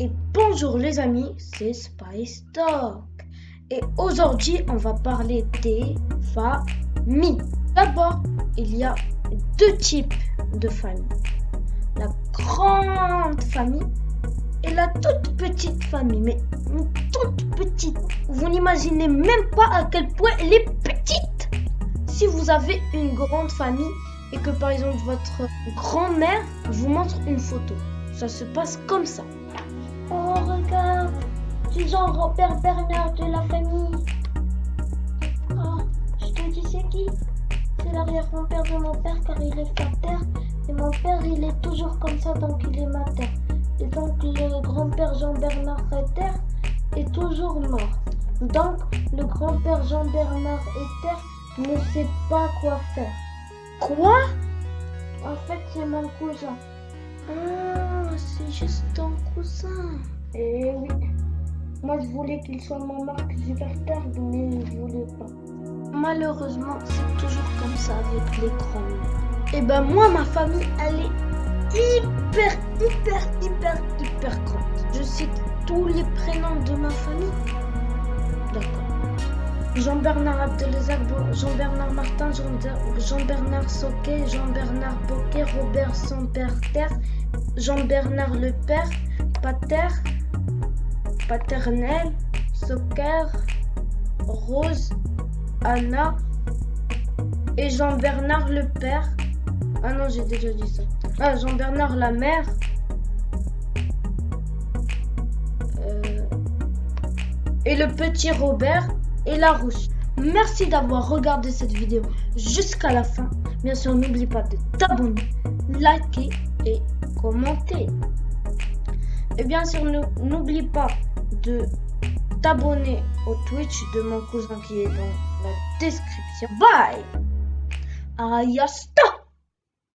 Et bonjour les amis, c'est Spice Talk. Et aujourd'hui, on va parler des familles. D'abord, il y a deux types de familles. La grande famille et la toute petite famille. Mais une toute petite. Vous n'imaginez même pas à quel point elle est petite. Si vous avez une grande famille et que par exemple votre grand-mère vous montre une photo, ça se passe comme ça. Oh, regarde, c'est Jean-Robert Bernard de la famille. Oh, je te dis c'est qui? C'est l'arrière-grand-père de mon père car il est terre et mon père il est toujours comme ça donc il est mater. Et donc le grand-père Jean-Bernard Retter est toujours mort. Donc le grand-père Jean-Bernard Etter ne sait pas quoi faire. Quoi? En fait c'est mon cousin. Ah, c'est juste ton cousin. Eh oui. Moi, je voulais qu'il soit mon Marc Zuckerberg, mais il voulait pas. Malheureusement, c'est toujours comme ça avec les grands Et ben moi, ma famille, elle est hyper, hyper, hyper, hyper grande. Je cite tous les prénoms de ma famille. D'accord. Jean-Bernard Abdelazak, Jean-Bernard Martin, Jean-Bernard Soquet, Jean-Bernard Boquet, Robert Terre, Jean-Bernard le père, Pater, Paternel, Soccer, Rose, Anna et Jean-Bernard le père. Ah non, j'ai déjà dit ça. Ah, Jean-Bernard la mère. Euh, et le petit Robert et la rousse. Merci d'avoir regardé cette vidéo jusqu'à la fin. Bien sûr, n'oublie pas de t'abonner, liker et commenter. Et bien sûr, n'oublie pas de t'abonner au Twitch de mon cousin qui est dans la description. Bye Ayasta